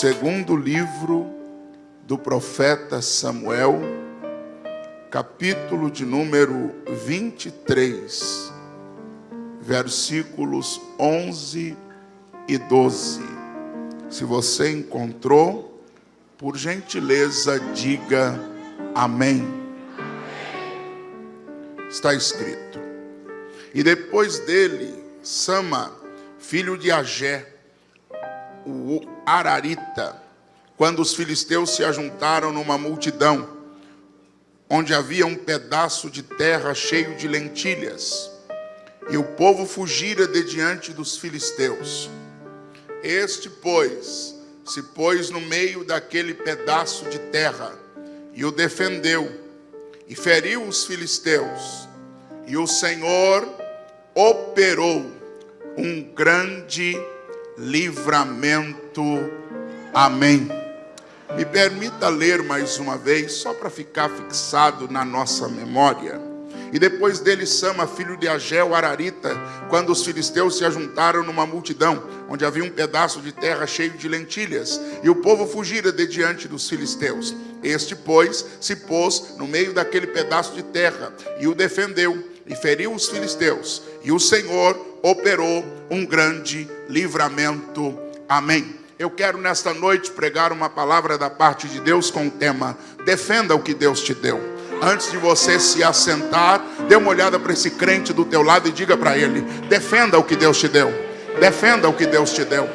Segundo livro do profeta Samuel, capítulo de número 23, versículos 11 e 12. Se você encontrou, por gentileza, diga amém. Está escrito. E depois dele, Sama, filho de Agé, o Ararita, quando os filisteus se ajuntaram numa multidão, onde havia um pedaço de terra cheio de lentilhas, e o povo fugira de diante dos filisteus. Este, pois, se pôs no meio daquele pedaço de terra e o defendeu, e feriu os filisteus, e o Senhor operou um grande livramento. Amém. Me permita ler mais uma vez, só para ficar fixado na nossa memória. E depois dele Sama, filho de Agel, Ararita, quando os filisteus se ajuntaram numa multidão, onde havia um pedaço de terra cheio de lentilhas, e o povo fugira de diante dos filisteus. Este, pois, se pôs no meio daquele pedaço de terra e o defendeu, e feriu os filisteus, e o Senhor operou um grande livramento. Amém. Eu quero nesta noite pregar uma palavra da parte de Deus com o tema: defenda o que Deus te deu. Antes de você se assentar, dê uma olhada para esse crente do teu lado e diga para ele: defenda o que Deus te deu. Defenda o que Deus te deu.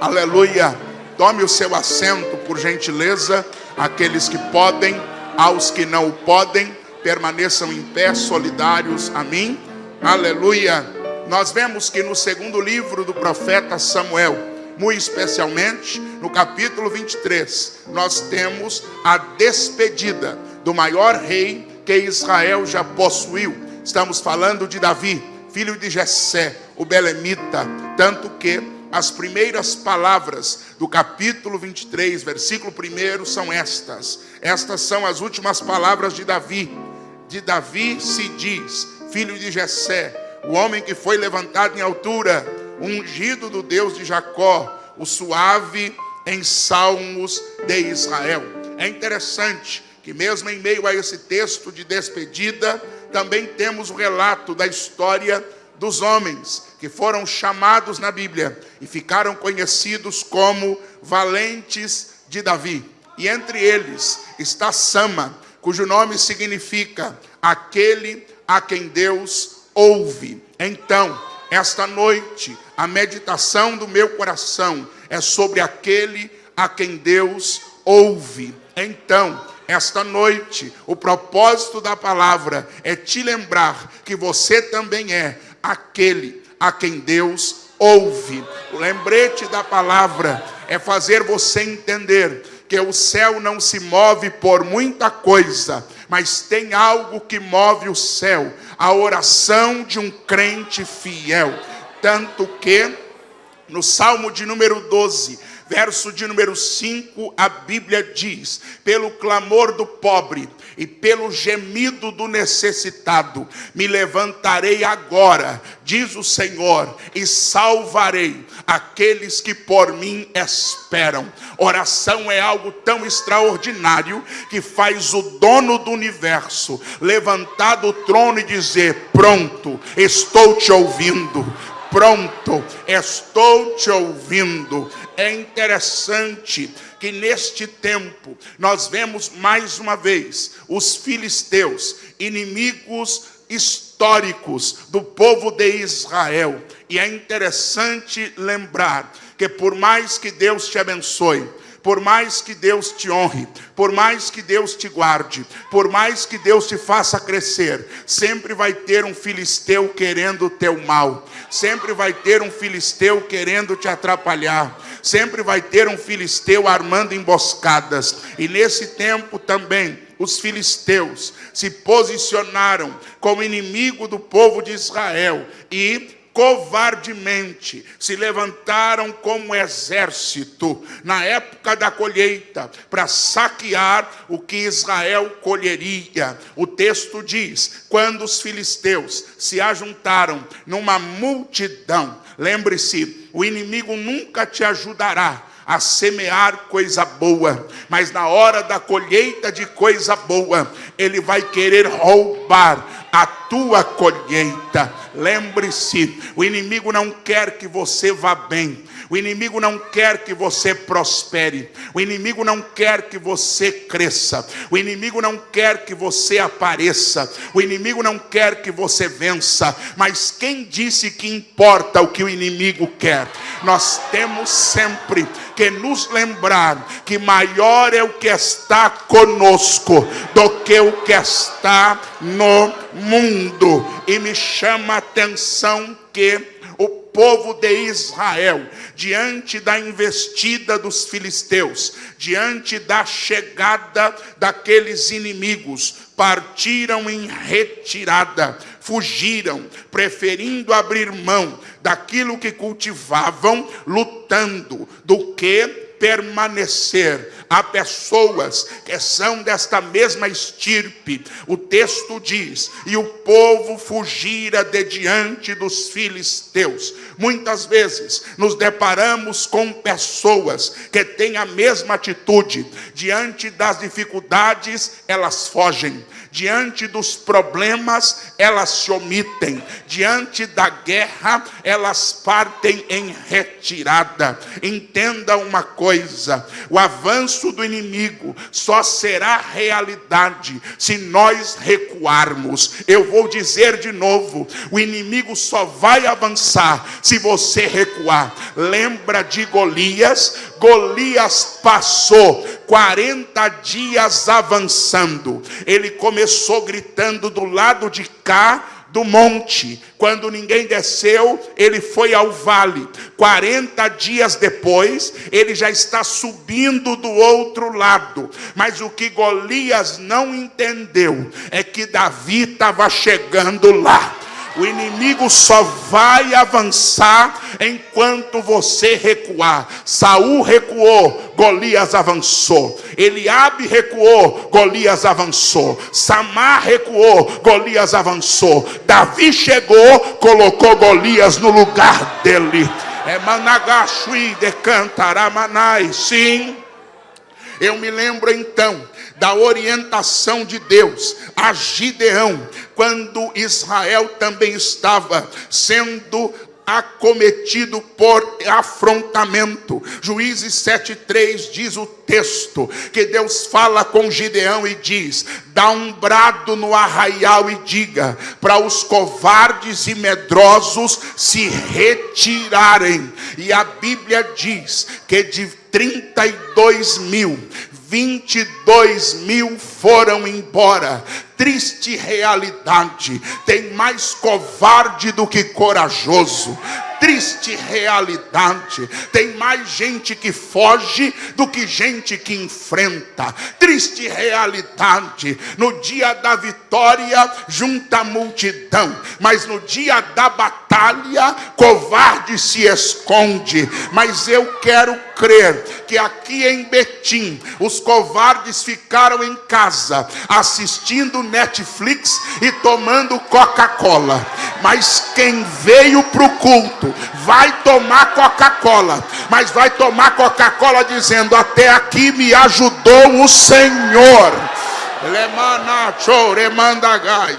Aleluia. Tome o seu assento, por gentileza, aqueles que podem, aos que não podem, permaneçam em pé, solidários a mim. Aleluia. Nós vemos que no segundo livro do profeta Samuel, muito especialmente no capítulo 23, nós temos a despedida do maior rei que Israel já possuiu. Estamos falando de Davi, filho de Jessé, o belemita, tanto que as primeiras palavras do capítulo 23, versículo 1 são estas. Estas são as últimas palavras de Davi. De Davi se diz, filho de Jessé, o homem que foi levantado em altura, o ungido do Deus de Jacó, o suave em salmos de Israel. É interessante que mesmo em meio a esse texto de despedida, também temos o relato da história dos homens que foram chamados na Bíblia e ficaram conhecidos como valentes de Davi. E entre eles está Sama, cujo nome significa aquele a quem Deus ouve. Então, esta noite, a meditação do meu coração é sobre aquele a quem Deus ouve. Então, esta noite, o propósito da palavra é te lembrar que você também é aquele a quem Deus ouve. O lembrete da palavra é fazer você entender que o céu não se move por muita coisa, mas tem algo que move o céu, a oração de um crente fiel. Tanto que, no Salmo de número 12, verso de número 5, a Bíblia diz: pelo clamor do pobre e pelo gemido do necessitado, me levantarei agora, diz o Senhor, e salvarei aqueles que por mim esperam. Oração é algo tão extraordinário que faz o dono do universo levantar do trono e dizer: Pronto, estou te ouvindo pronto, estou te ouvindo. É interessante que neste tempo nós vemos mais uma vez os filisteus, inimigos históricos do povo de Israel. E é interessante lembrar que por mais que Deus te abençoe, por mais que Deus te honre, por mais que Deus te guarde, por mais que Deus te faça crescer, sempre vai ter um filisteu querendo o teu mal, sempre vai ter um filisteu querendo te atrapalhar, sempre vai ter um filisteu armando emboscadas, e nesse tempo também os filisteus se posicionaram como inimigo do povo de Israel e covardemente se levantaram como exército na época da colheita para saquear o que Israel colheria. O texto diz: quando os filisteus se ajuntaram numa multidão, lembre-se, o inimigo nunca te ajudará a semear coisa boa, mas na hora da colheita de coisa boa, ele vai querer roubar a tua colheita. Lembre-se, o inimigo não quer que você vá bem. O inimigo não quer que você prospere. O inimigo não quer que você cresça. O inimigo não quer que você apareça. O inimigo não quer que você vença. Mas quem disse que importa o que o inimigo quer? Nós temos sempre que nos lembrar que maior é o que está conosco do que o que está no mundo. E me chama a atenção que povo de Israel, diante da investida dos filisteus, diante da chegada daqueles inimigos, partiram em retirada, fugiram, preferindo abrir mão daquilo que cultivavam, lutando, do que permanecer. Há pessoas que são desta mesma estirpe. O texto diz: e o povo fugira de diante dos filisteus. Muitas vezes nos deparamos com pessoas que têm a mesma atitude. Diante das dificuldades, elas fogem Diante dos problemas, elas se omitem. Diante da guerra, elas partem em retirada. Entenda uma coisa: o avanço do inimigo só será realidade se nós recuarmos. Eu vou dizer de novo: o inimigo só vai avançar se você recuar. Lembra de Golias? Golias passou 40 dias avançando. Ele começou gritando do lado de cá do monte. Quando ninguém desceu, ele foi ao vale. 40 dias depois, ele já está subindo do outro lado. Mas o que Golias não entendeu é que Davi estava chegando lá. O inimigo só vai avançar enquanto você recuar. Saul recuou, Golias avançou. Eliabe recuou, Golias avançou. Samar recuou, Golias avançou. Davi chegou, colocou Golias no lugar dele. É Managashui de Cantaramanai. Sim. Eu me lembro então da orientação de Deus a Gideão, quando Israel também estava sendo acometido por afrontamento. Juízes 7:3 diz o texto que Deus fala com Gideão e diz: "Dá um brado no arraial e diga para os covardes e medrosos se retirarem". E a Bíblia diz que de 32 mil 22 mil foram embora. Triste realidade. Tem mais covarde do que corajoso triste realidade. Tem mais gente que foge do que gente que enfrenta. Triste realidade. No dia da vitória, junta a multidão, mas no dia da batalha, covarde se esconde. Mas eu quero crer que aqui em Betim, os covardes ficaram em casa, assistindo Netflix e tomando Coca-Cola. Mas quem veio para o culto, vai tomar Coca-Cola, mas vai tomar Coca-Cola dizendo: Até aqui me ajudou o Senhor.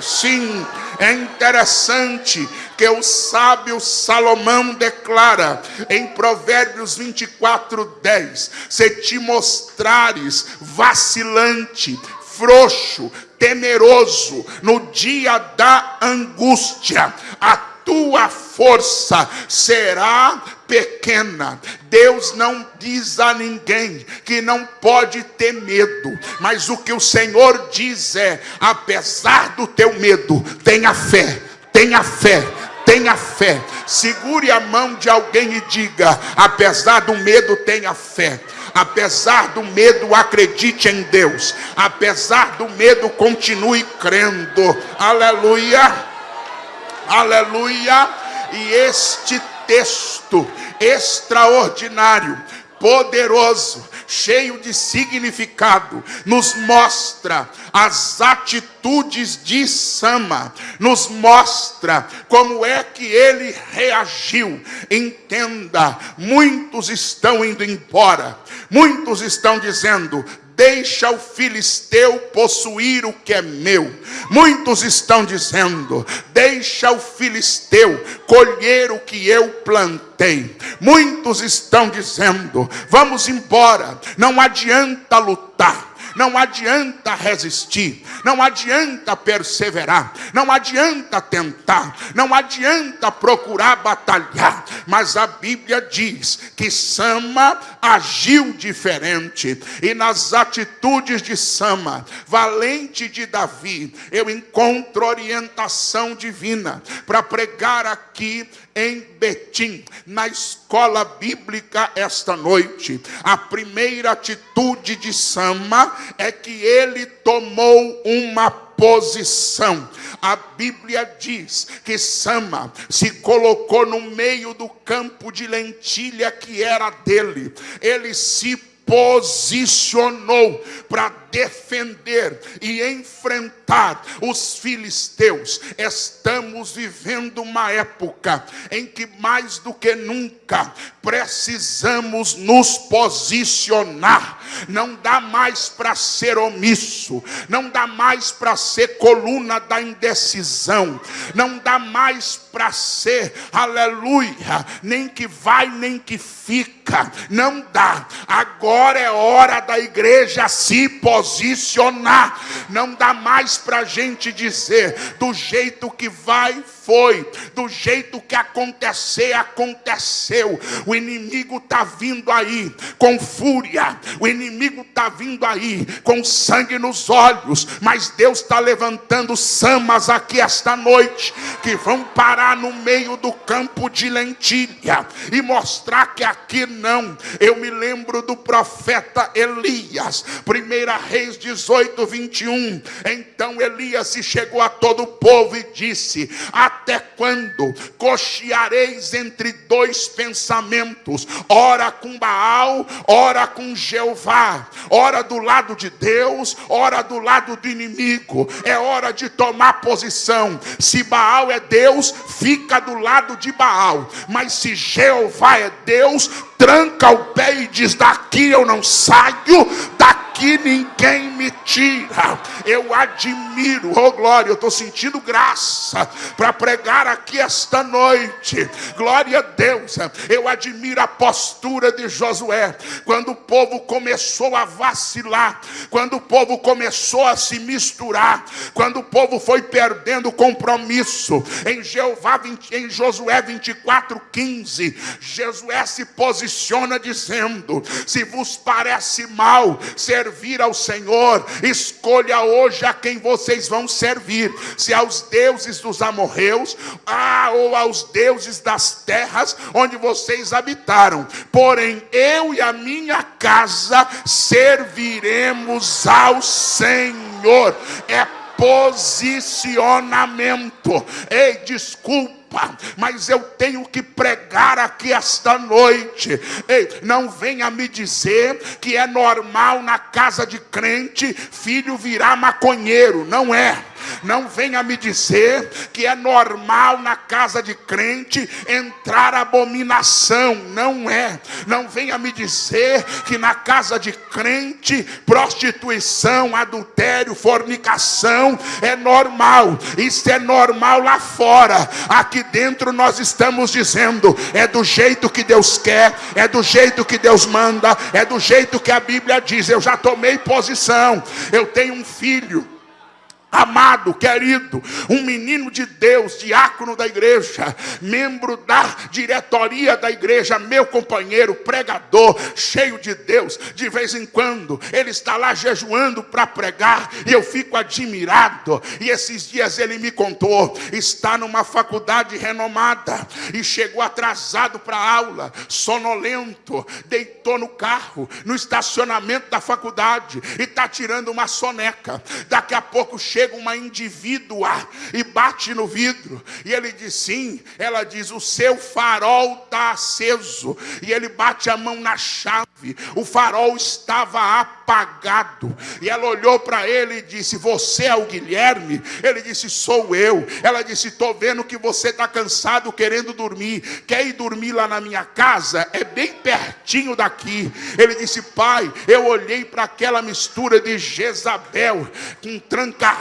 Sim, é interessante que o sábio Salomão declara em Provérbios 24, 10: Se te mostrares vacilante, frouxo, temeroso no dia da angústia, a tua força será pequena. Deus não diz a ninguém que não pode ter medo, mas o que o Senhor diz é: apesar do teu medo, tenha fé, tenha fé, tenha fé. Segure a mão de alguém e diga: apesar do medo, tenha fé. Apesar do medo, acredite em Deus. Apesar do medo, continue crendo. Aleluia. Aleluia. E este texto extraordinário, poderoso, cheio de significado, nos mostra as atitudes de Sama, nos mostra como é que ele reagiu. Entenda, muitos estão indo embora, muitos estão dizendo: deixa o filisteu possuir o que é meu. Muitos estão dizendo: deixa o filisteu colher o que eu plantei. Muitos estão dizendo: vamos embora, não adianta lutar. Não adianta resistir, não adianta perseverar, não adianta tentar, não adianta procurar batalhar, mas a Bíblia diz que Sama agiu diferente, e nas atitudes de Sama, valente de Davi, eu encontro orientação divina para pregar aqui em Betim, na escola bíblica esta noite. A primeira atitude de Sama é que ele tomou uma posição. A Bíblia diz que Sama se colocou no meio do campo de lentilha que era dele. Ele se posicionou para defender e enfrentar os filisteus. Estamos vivendo uma época em que mais do que nunca precisamos nos posicionar. Não dá mais para ser omisso, não dá mais para ser coluna da indecisão, não dá mais para ser, aleluia, nem que vai nem que fica, não dá. Agora é hora da igreja se posicionar posicionar. Não dá mais para a gente dizer do jeito que vai, foi, do jeito que acontecer, aconteceu. O inimigo está vindo aí com fúria, o inimigo está vindo aí com sangue nos olhos, mas Deus está levantando samas aqui esta noite que vão parar no meio do campo de lentilha e mostrar que aqui não. Eu me lembro do profeta Elias, primeira Reis 18, 21. Então Elias se chegou a todo o povo e disse: até quando cocheareis entre dois pensamentos, ora com Baal, ora com Jeová, ora do lado de Deus, ora do lado do inimigo. É hora de tomar posição. Se Baal é Deus, fica do lado de Baal, mas se Jeová é Deus, tranca o pé e diz: daqui eu não saio, daqui ninguém me tira. Eu admiro, oh glória, eu estou sentindo graça para pregar aqui esta noite. Glória a Deus, eu admiro a postura de Josué, quando o povo começou a vacilar, quando o povo começou a se misturar, quando o povo foi perdendo compromisso. Em Jeová, em Josué 24, 15, Josué se posiciona dizendo: Se vos parece mal servir ao Senhor, escolha hoje a quem vocês vão servir: se aos deuses dos amorreus, ah, ou aos deuses das terras onde vocês habitaram. Porém, eu e a minha casa serviremos ao Senhor. É posicionamento. Ei, mas eu tenho que pregar aqui esta noite. Ei, não venha me dizer que é normal na casa de crente filho virar maconheiro, não é. Não venha me dizer que é normal na casa de crente entrar abominação. Não é. Não venha me dizer que na casa de crente prostituição, adultério, fornicação é normal. Isso é normal lá fora. Aqui dentro nós estamos dizendo: é do jeito que Deus quer, é do jeito que Deus manda, é do jeito que a Bíblia diz. Eu já tomei posição. Eu tenho um filho amado, querido, um menino de Deus, diácono da igreja, membro da diretoria da igreja, meu companheiro, pregador, cheio de Deus, de vez em quando ele está lá jejuando para pregar e eu fico admirado. E esses dias ele me contou, está numa faculdade renomada e chegou atrasado para a aula, sonolento, deitou no carro, no estacionamento da faculdade e está tirando uma soneca. Daqui a pouco chega chega uma indivídua e bate no vidro. E ele diz sim. Ela diz: O seu farol está aceso. E ele bate a mão na chave O farol estava apagado. E ela olhou para ele e disse: Você é o Guilherme? Ele disse: Sou eu. Ela disse: Estou vendo que você está cansado, querendo dormir. Quer ir dormir lá na minha casa? É bem pertinho daqui. Ele disse: Pai, eu olhei para aquela mistura de Jezabel com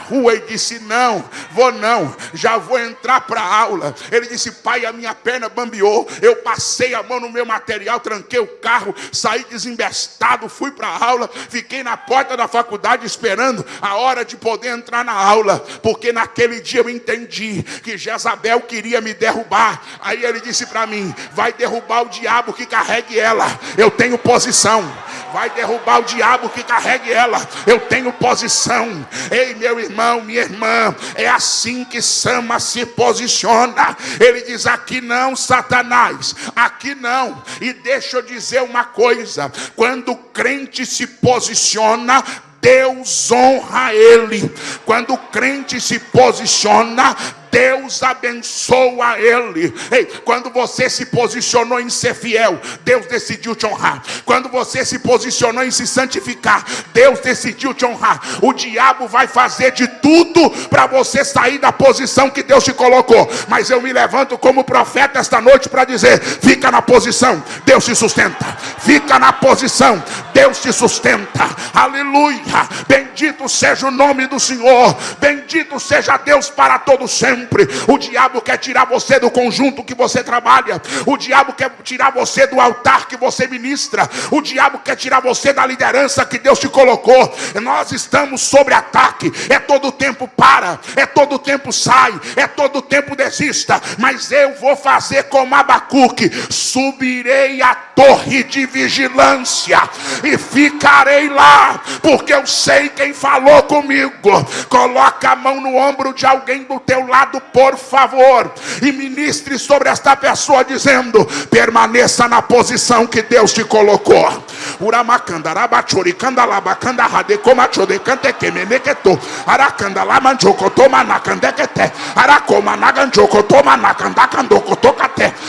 tranca-rua e disse: Não, vou não, já vou entrar para a aula. Ele disse: Pai, a minha perna bambeou. Eu passei a mão no meu material, tranquei o carro, saí desembestado, fui para a aula, fiquei na porta da faculdade esperando a hora de poder entrar na aula, porque naquele dia eu entendi que Jezabel queria me derrubar. Aí ele disse para mim: vai derrubar o diabo que carregue ela. Eu tenho posição. Vai derrubar o diabo que carregue ela. Eu tenho posição. Ei, meu irmão, minha irmã, é assim que Sama se posiciona. Ele diz: aqui não, Satanás, aqui não. E deixa eu dizer uma coisa: quando o crente se posiciona, Deus honra ele. Quando o crente se posiciona, Deus abençoa ele. Ei, quando você se posicionou em ser fiel, Deus decidiu te honrar. Quando você se posicionou em se santificar, Deus decidiu te honrar. O diabo vai fazer de tudo para você sair da posição que Deus te colocou. Mas eu me levanto como profeta esta noite para dizer: fica na posição, Deus te sustenta. Fica na posição, Deus te sustenta. Aleluia. Bendito seja o nome do Senhor. Bendito seja Deus para todo sempre sempre. O diabo quer tirar você do conjunto que você trabalha. O diabo quer tirar você do altar que você ministra. O diabo quer tirar você da liderança que Deus te colocou. Nós estamos sobre ataque. É todo tempo para, é todo tempo sai, é todo tempo desista. Mas eu vou fazer como Abacuque: subirei a torre de vigilância e ficarei lá, porque eu sei quem falou comigo. Coloca a mão no ombro de alguém do teu lado por favor, e ministre sobre esta pessoa, dizendo: permaneça na posição que Deus te colocou.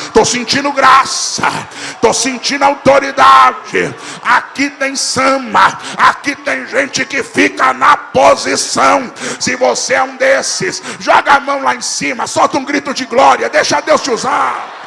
Estou sentindo graça, estou sentindo autoridade. Aqui tem sama, aqui tem gente que fica na posição. Se você é um desses, joga a mão lá em cima, solta um grito de glória, deixa Deus te usar.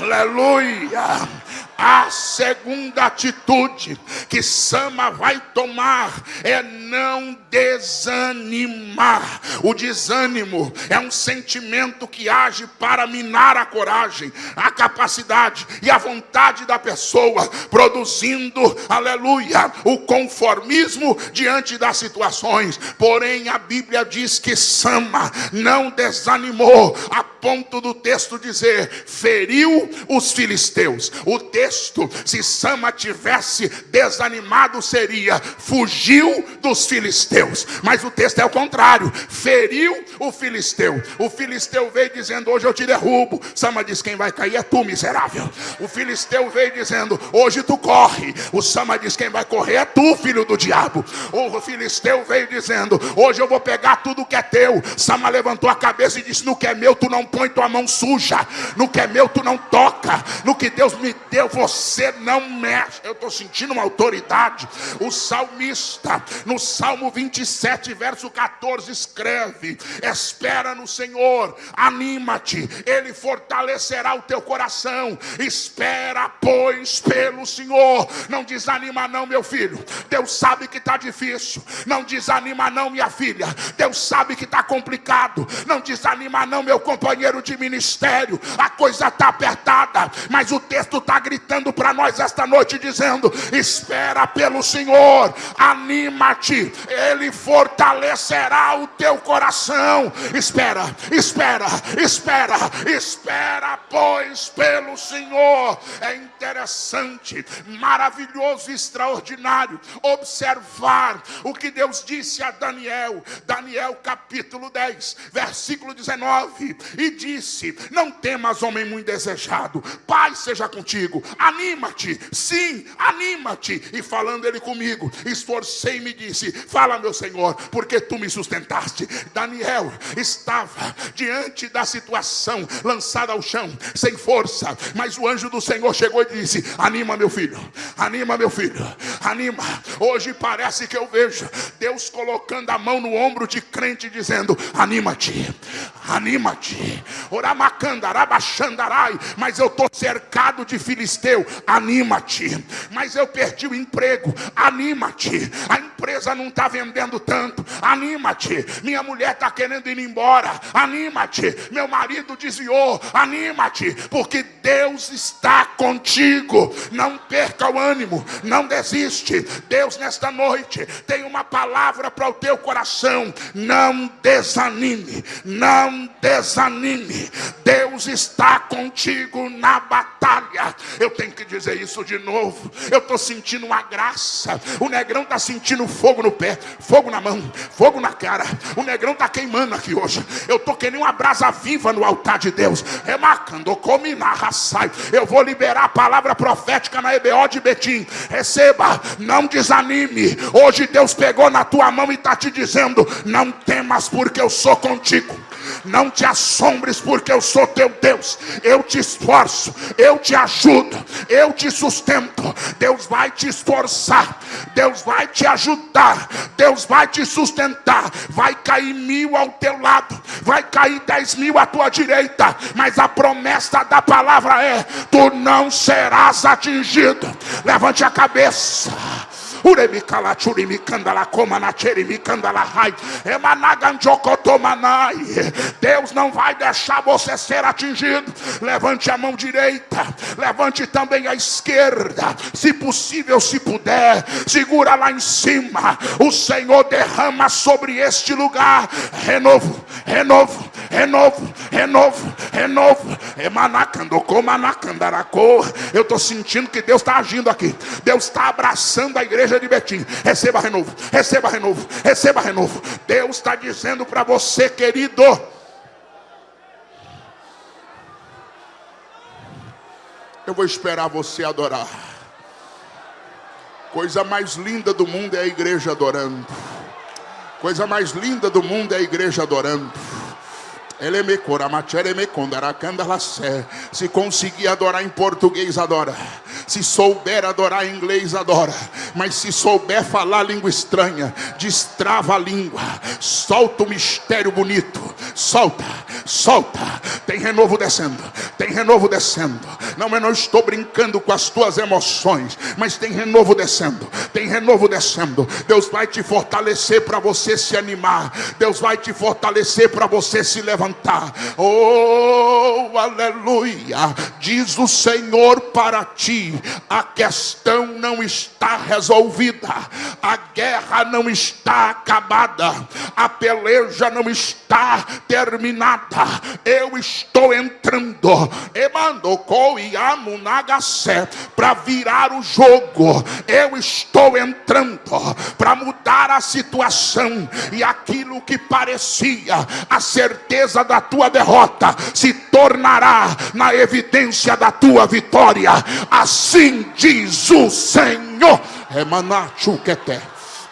Aleluia. A segunda atitude que Sama vai tomar é não desanimar. O desânimo é um sentimento que age para minar a coragem, a capacidade e a vontade da pessoa, produzindo, aleluia, o conformismo diante das situações. Porém, a Bíblia diz que Sama não desanimou, a ponto do texto dizer: feriu os filisteus. O texto se Sama tivesse desanimado, seria fugiu dos filisteus. Mas o texto é o contrário: feriu o filisteu. O filisteu veio dizendo: Hoje eu te derrubo. Sama diz: Quem vai cair é tu, miserável. O filisteu veio dizendo: Hoje tu corre. O Sama diz: Quem vai correr é tu, filho do diabo. O filisteu veio dizendo: Hoje eu vou pegar tudo que é teu. Sama levantou a cabeça e disse: No que é meu, tu não põe tua mão suja. No que é meu, tu não toca. No que Deus me deu, você não mexe. Eu estou sentindo uma autoridade. O salmista, no Salmo 27, verso 14, escreve: Espera no Senhor, anima-te, Ele fortalecerá o teu coração. Espera, pois, pelo Senhor. Não desanima, não, meu filho. Deus sabe que está difícil. Não desanima, não, minha filha. Deus sabe que está complicado. Não desanima, não, meu companheiro de ministério. A coisa está apertada, mas o texto está gritando para nós esta noite, dizendo: espera pelo Senhor, anima-te, Ele fortalecerá o teu coração. Espera, espera, espera, espera, pois, pelo Senhor. É interessante, maravilhoso, extraordinário observar o que Deus disse a Daniel, Daniel capítulo 10, versículo 19: E disse: Não temas, homem muito desejado, Pai seja contigo, anima-te, sim, anima-te. E falando ele comigo, esforcei-me e disse: Fala, meu Senhor, porque tu me sustentaste. Daniel estava diante da situação, lançado ao chão, sem força, mas o anjo do Senhor chegou e disse: Anima, meu filho, anima, meu filho, anima. Hoje parece que eu vejo Deus colocando a mão no ombro de crente, dizendo: Anima-te, anima-te. Mas eu estou cercado de filisteu, anima-te. Mas eu perdi o emprego, anima-te. A empresa não está vendendo tanto, anima-te. Minha mulher está querendo ir embora, anima-te. Meu marido desviou, anima-te, porque Deus está contigo. Não perca o ânimo, não desiste. Deus nesta noite tem uma palavra para o teu coração. Não desanime, não desanime. Deus está contigo na batalha. Eu tenho que dizer isso de novo. Eu estou sentindo uma graça. O negrão está sentindo fogo no pé, fogo na mão, fogo na cara. O negrão está queimando aqui hoje. Eu estou querendo uma brasa viva no altar de Deus. Remarcando, come na raçai. Eu vou liberar a palavra profética na EBO de Betim. Receba, não desanime. Hoje Deus pegou na tua mão e está te dizendo: não temas, porque eu sou contigo. Não te assombres, porque eu sou teu Deus. Eu te esforço, eu te ajudo, eu te sustento. Deus vai te esforçar, Deus vai te ajudar, Deus vai te sustentar. Vai cair mil ao teu lado, vai cair dez mil à tua direita, mas a promessa da palavra é: tu não serás atingido. Levante a cabeça. Uremikala churimikandala komana cherimikandala rai. Emanaganjokotomanai. Deus não vai deixar você ser atingido. Levante a mão direita, levante também a esquerda. Se possível, se puder, segura lá em cima. O Senhor derrama sobre este lugar renovo, renovo, renovo, renovo, renovo. Eu estou sentindo que Deus está agindo aqui. Deus está abraçando a igreja de Betim. Receba renovo, receba renovo, receba renovo. Deus está dizendo para você, querido. Eu vou esperar você adorar. Coisa mais linda do mundo é a igreja adorando. Coisa mais linda do mundo é a igreja adorando. Se conseguir adorar em português, adora. Se souber adorar em inglês, adora. Mas se souber falar língua estranha, destrava a língua. Solta o mistério bonito. Solta, solta. Tem renovo descendo. Tem renovo descendo. Não, eu não estou brincando com as tuas emoções. Mas tem renovo descendo. Tem renovo descendo. Deus vai te fortalecer para você se animar. Deus vai te fortalecer para você se levantar. Oh, aleluia. Diz o Senhor para ti a questão não está resolvida, a guerra não está acabada, a peleja não está terminada. Eu estou entrando, para virar o jogo. Eu estou entrando para mudar a situação e aquilo que parecia a certeza da tua derrota se tornará na evidência da tua vitória. Assim diz o Senhor.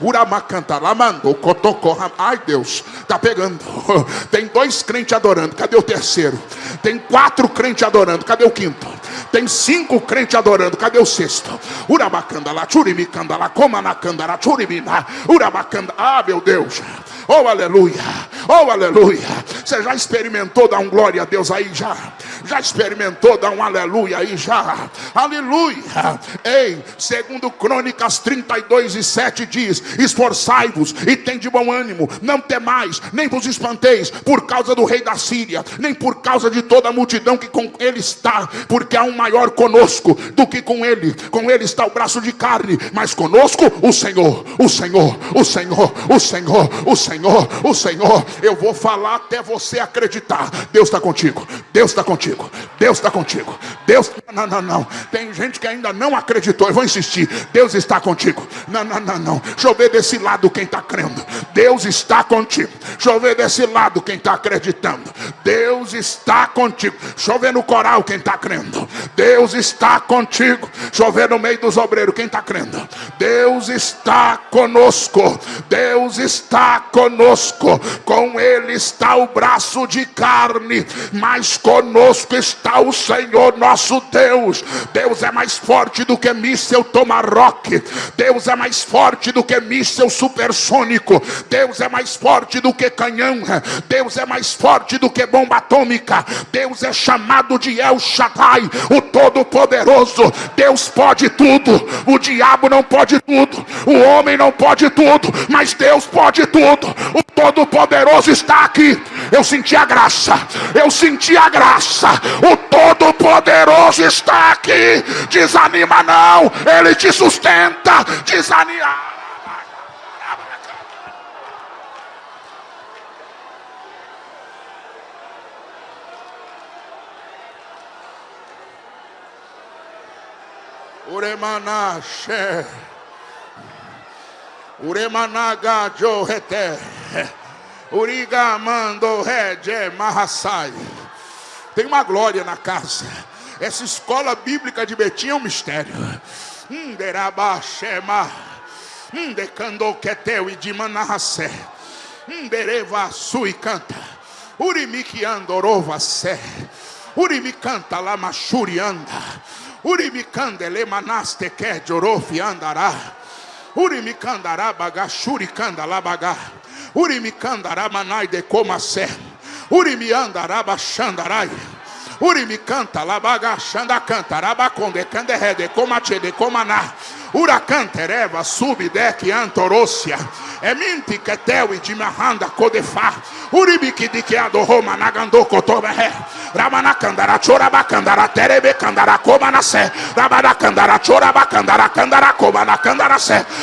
Uramacanta, lamando, cotocorra. Ai Deus, tá pegando. Tem dois crentes adorando, cadê o terceiro? Tem quatro crentes adorando, cadê o quinto? Tem cinco crentes adorando, cadê o sexto? Urabacanda lá, churimicanda lá, comanacanda lá, churimina, urabacanda. Ah, meu Deus. Oh, aleluia. Oh, aleluia. Você já experimentou dar um glória a Deus aí já? Já experimentou dar um aleluia aí já? Aleluia. Ei, segundo Crônicas 32 e 7 diz: Esforçai-vos e tem de bom ânimo, não temais, nem vos espanteis por causa do rei da Síria, nem por causa de toda a multidão que com ele está, porque há um maior conosco do que com ele. Com ele está o braço de carne, mas conosco o Senhor, o Senhor, o Senhor, o Senhor, o Senhor, o Senhor. Eu vou falar até você acreditar. Deus está contigo. Deus está contigo. Deus está contigo. Deus, não, não, não. Tem gente que ainda não acreditou. Eu vou insistir. Deus está contigo. Não, não, não, não. Deixa eu ver desse lado quem está crendo. Deus está contigo. Deixa eu ver desse lado quem está acreditando. Deus está contigo. Deixa eu ver no coral quem está crendo. Deus está contigo. Deixa eu ver no meio dos obreiros quem está crendo. Deus está conosco. Deus está conosco. Com Ele está o braço de carne. Mas conosco está o Senhor nosso Deus. Deus é mais forte do que míssel Tomarock. Deus é mais forte do que míssel supersônico. Deus é mais forte do que canhão. Deus é mais forte do que bomba atômica. Deus é chamado de El Shaddai, o Todo-Poderoso. Deus pode tudo. O diabo não pode tudo. O homem não pode tudo. Mas Deus pode tudo. O Todo-Poderoso está aqui. Eu senti a graça. Eu senti a graça. O Todo-Poderoso está aqui. Desanima não. Ele te sustenta. Desanima. Uremanache. Uremanaga Johete. Uriga mando rede mahasai. Tem uma glória na casa. Essa escola bíblica de Betim é um mistério. Nderabashema. Ndekando keteu e de manahasé. Ndereva sui canta. Urimiki andorova sé. Urimi canta lá machurianda. Urimicandele manaste que jorofi andará. Urimicandará bagachuri candala bagá. Urimicandará manai de comacé. Urimiandará baixandarai. Urimicanta labagachanda cantará baconde canderé de comate de comaná. Uracantereva subdec antorócia. É minti que teu e de mahanda codefá. Uribiki de que adoroma nagando cotoberé. Ramanacandara chorabacandara terebe candara comanacé. Rabaracandara chorabacandara candara comanacandara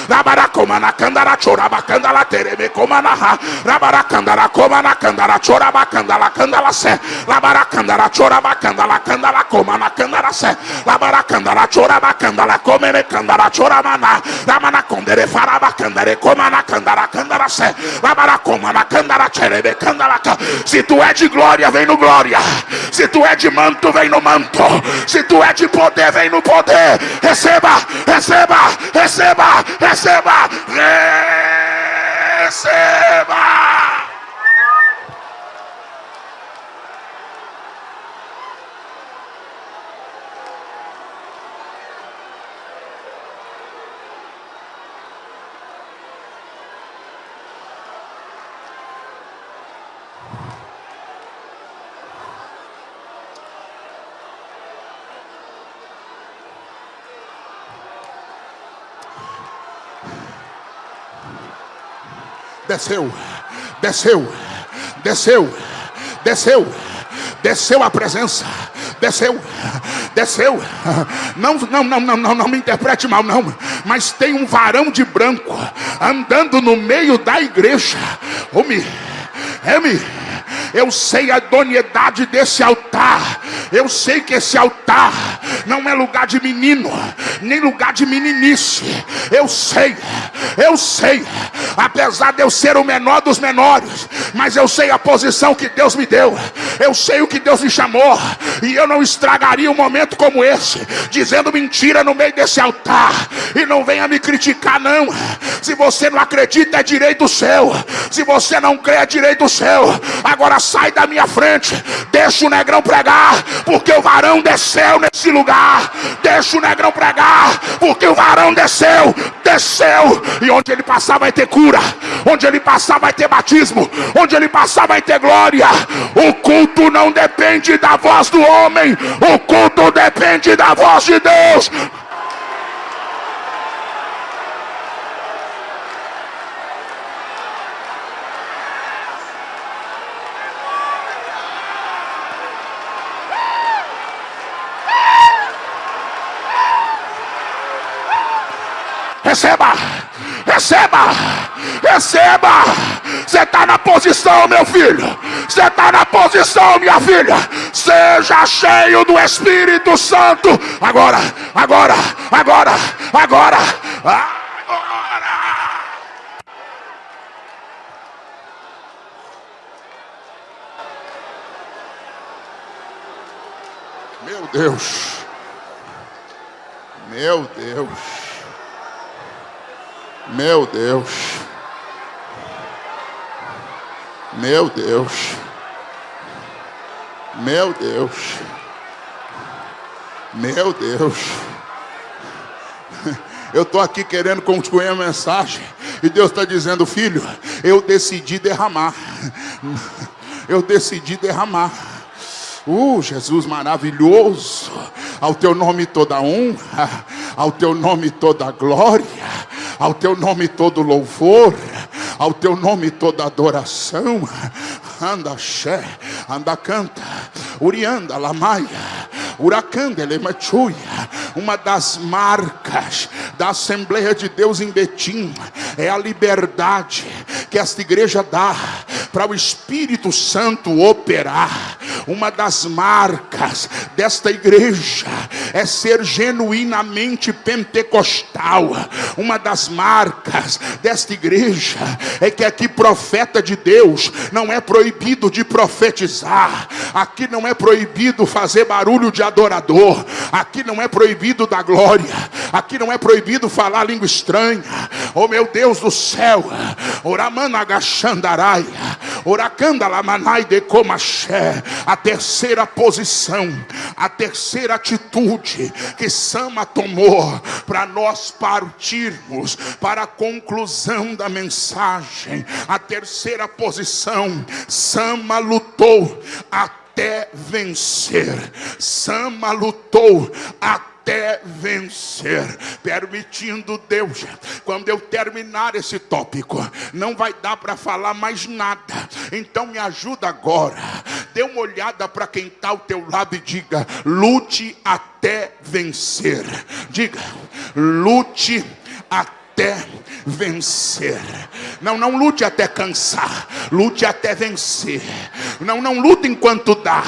Rabaracomana candara chorabacandala terebe comanaha. Rabaracandara comanacandara chorabacandala candala sé. Rabaracandara chorabacandala candala comanacandara sé. Rabaracandara chorabacandala comene candara choramana. Ramana condere faraba candere comana candara candara sé. Rabaracomana candara cherebe candara. Se tu é de glória, vem no glória. Se tu é de manto, vem no manto. Se tu é de poder, vem no poder. Receba, receba, receba, receba, receba. Desceu, desceu, desceu, desceu, desceu a presença, desceu, desceu. Não, não, não, não, não, não me interprete mal, não. Mas tem um varão de branco andando no meio da igreja. Homem, é me eu sei a idoneidade desse altar. Eu sei que esse altar não é lugar de menino, nem lugar de meninice. Eu sei, eu sei. Apesar de eu ser o menor dos menores, mas eu sei a posição que Deus me deu. Eu sei o que Deus me chamou. E eu não estragaria um momento como esse, dizendo mentira no meio desse altar. E não venha me criticar, não. Se você não acredita, é direito seu. Se você não crê, é direito seu. Agora sai da minha frente. Deixa o negrão pregar, porque o varão desceu nesse lugar. Deixa o negrão pregar, porque o varão desceu, desceu. E onde ele passar vai ter cura. Onde ele passar vai ter batismo. Onde ele passar vai ter glória. O culto não depende da voz do homem. O culto depende da voz de Deus. Receba, receba, receba. Você está na posição, meu filho. Você está na posição, minha filha. Seja cheio do Espírito Santo. Agora, agora, agora, agora. agora. Meu Deus. Meu Deus. Meu Deus. Meu Deus. Meu Deus. Meu Deus. Eu estou aqui querendo concluir a mensagem. E Deus está dizendo, filho, eu decidi derramar. Eu decidi derramar. Uh, Jesus maravilhoso. Ao teu nome toda honra, ao teu nome toda glória, ao teu nome todo louvor, ao teu nome toda adoração. Anda, xé, anda, canta, urianda, lamaia. Uracanda, Elemachuia, uma das marcas da Assembleia de Deus em Betim é a liberdade que esta igreja dá para o Espírito Santo operar. Uma das marcas desta igreja é ser genuinamente pentecostal. Uma das marcas desta igreja é que aqui profeta de Deus não é proibido de profetizar. Aqui não é proibido fazer barulho de adorador. Aqui não é proibido da glória. Aqui não é proibido falar língua estranha. Oh meu Deus do céu. A terceira posição, a terceira atitude que Sama tomou para nós partirmos para a conclusão da mensagem. A terceira posição, Sama lutou até vencer. Sama lutou até vencer, permitindo Deus. Quando eu terminar esse tópico, não vai dar para falar mais nada. Então me ajuda agora. Dê uma olhada para quem está ao teu lado e diga: lute até vencer. Diga, lute até vencer. Não, não lute até cansar, lute até vencer. Não, não luta enquanto dá,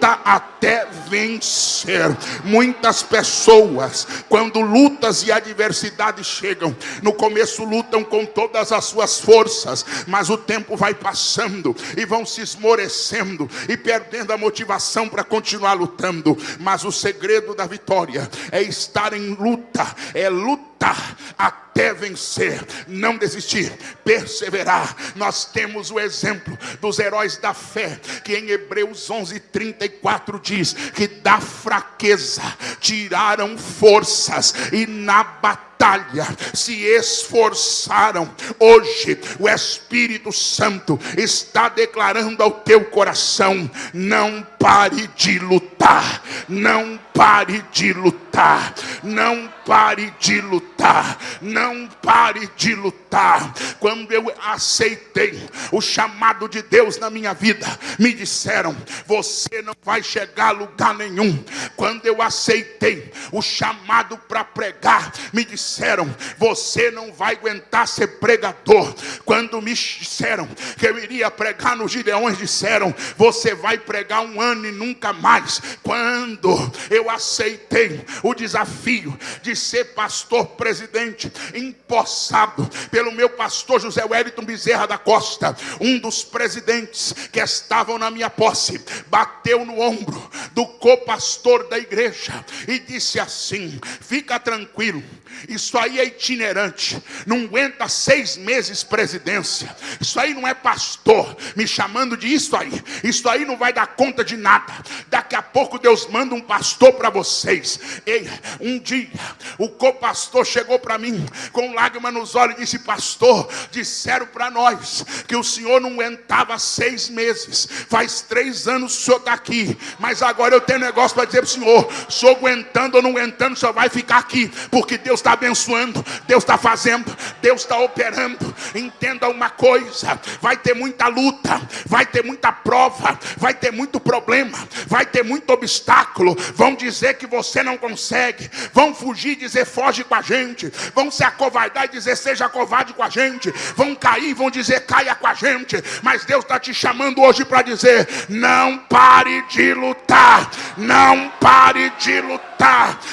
luta até vencer. Muitas pessoas, quando lutas e adversidades chegam, no começo lutam com todas as suas forças, mas o tempo vai passando e vão se esmorecendo e perdendo a motivação para continuar lutando. Mas o segredo da vitória é estar em luta, é lutar até vencer, não desistir, perseverar. Nós temos o exemplo dos heróis da fé, que em Hebreus 11:34 diz que da fraqueza tiraram forças e na batalha batalha, se esforçaram. Hoje o Espírito Santo está declarando ao teu coração: não pare de lutar, não pare de lutar, não pare de lutar, não pare de lutar. Quando eu aceitei o chamado de Deus na minha vida, me disseram: você não vai chegar a lugar nenhum. Quando eu aceitei o chamado para pregar, me disseram disseram: Você não vai aguentar ser pregador. Quando me disseram que eu iria pregar nos Gideões, disseram: Você vai pregar um ano e nunca mais. Quando eu aceitei o desafio de ser pastor presidente, empossado pelo meu pastor José Wellington Bezerra da Costa, um dos presidentes que estavam na minha posse, bateu no ombro do co-pastor da igreja e disse assim: Fica tranquilo, isso aí é itinerante. Não aguenta seis meses presidência. Isso aí não é pastor me chamando de isso aí. Isso aí não vai dar conta de nada. Daqui a pouco Deus manda um pastor para vocês. Ei, um dia o co-pastor chegou para mim com lágrima nos olhos e disse: Pastor, disseram para nós que o senhor não aguentava seis meses. Faz três anos que o senhor está aqui, mas agora eu tenho negócio para dizer para o Senhor: sou aguentando ou não aguentando, só vai ficar aqui, porque Deus está abençoando, Deus está fazendo, Deus está operando. Entenda uma coisa: vai ter muita luta, vai ter muita prova, vai ter muito problema, vai ter muito obstáculo. Vão dizer que você não consegue, vão fugir e dizer foge com a gente, vão se acovardar e dizer seja covarde com a gente, vão cair e vão dizer caia com a gente, mas Deus está te chamando hoje para dizer: não pare de lutar, não pare de lutar,